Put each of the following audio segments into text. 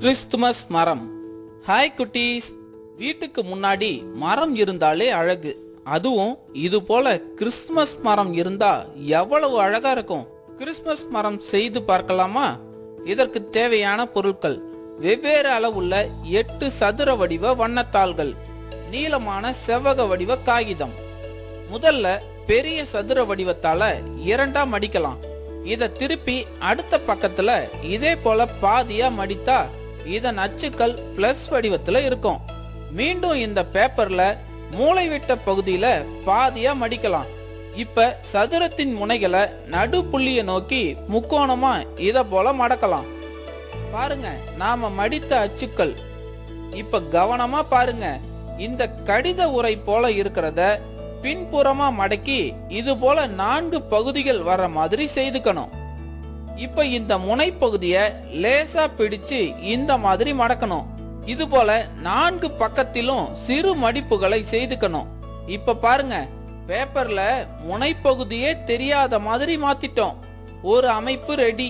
Christmas மரம். Hi குட்டீஸ். வீட்டுக்கு முன்னாடி மரம் இருந்தாலே அழகு. அதுவும் இது போல கிறிஸ்துமஸ் மரம் இருந்தா எவ்வளவு அழகா இருக்கும். கிறிஸ்துமஸ் மரம் செய்து பார்க்கலாமா? இதற்கு தேவையான பொருட்கள். வெவ்வேறு அளவுள்ள எட்டு சதுர வடிவ வண்ணத்தாள்கள். நீளமான செவ்வக வடிவ காகிதம். முதல்ல பெரிய சதுர வடிவத்தால இரண்டா மடிக்கலாம். இத திருப்பி அடுத்த பக்கத்துல இதே போல பாதியா மடித்தா இதன் அச்சுக்கள் பிளஸ் வடிவத்துல இருக்கும். மீண்டும் இந்த பேப்பர்ல மூளைவிட்ட பகுதியில பாதியா மடிக்கலாம். இப்ப சதுரத்தின் முனைகளை நடு புள்ளியை நோக்கி முக்கோணமா இத போல மடக்கலாம். பாருங்க நாம மடித்த அச்சுக்கள். இப்ப கவனமா பாருங்க இந்த கடித உரை போல இருக்கிறத பின்புறமா மடக்கி இது போல நான்கு பகுதிகள் வர மாதிரி செய்துக்கணும். இப்ப இந்த முனைப்பகுதிய லேசா பிடிச்சு இந்த மாதிரி மடக்கணும். இது போல நான்கு பக்கத்திலும் சிறு மடிப்புகளை செய்துக்கணும். இப்ப பாருங்க பேப்பர்ல முனைப்பகுதியே தெரியாத மாதிரி மாத்திட்டோம். ஒரு அமைப்பு ரெடி.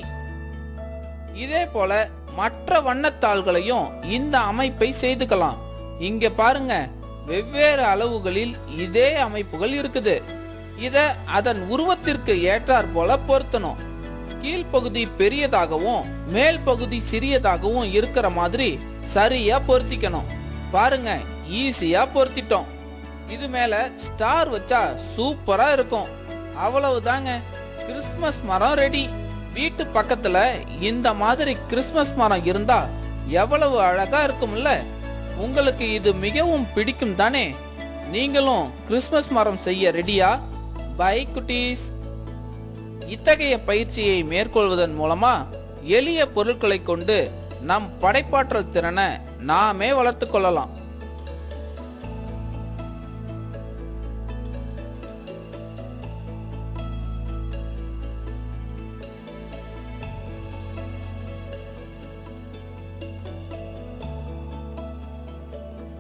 இதே போல மற்ற வண்ணத்தாள்களையும் இந்த அமைப்பை செய்துக்கலாம். இங்க பாருங்க வெவ்வேறு அளவுகளில் இதே அமைப்புகள் இருக்குது. இத அதன் உருவத்திற்கு ஏற்றாற் போல பொருத்தணும். கீழ்ப்பகுதி பெரியதாகவும் மேல் பகுதி சிறியதாகவும் இருக்கிற மாதிரி சரியா பொருத்திக்கணும். பாருங்க ஈஸியா பொருத்திட்டோம். இது மேல ஸ்டார் வச்சா சூப்பரா இருக்கும். அவ்வளவுதாங்க. கிறிஸ்மஸ் மரம் ரெடி வீட்டு பக்கத்துல இந்த மாதிரி கிறிஸ்மஸ் மரம் இருந்தா எவ்வளவு அழகா இருக்கும்ல. உங்களுக்கு இது மிகவும் பிடிக்கும் தானே. நீங்களும் கிறிஸ்மஸ் மரம் செய்ய ரெடியா பை குட்டீஸ். இத்தகைய பயிற்சியை மேற்கொள்வதன் மூலமா எளிய பொருட்களை கொண்டு நம் படைப்பாற்றல் திறனை நாமே வளர்த்து கொள்ளலாம்.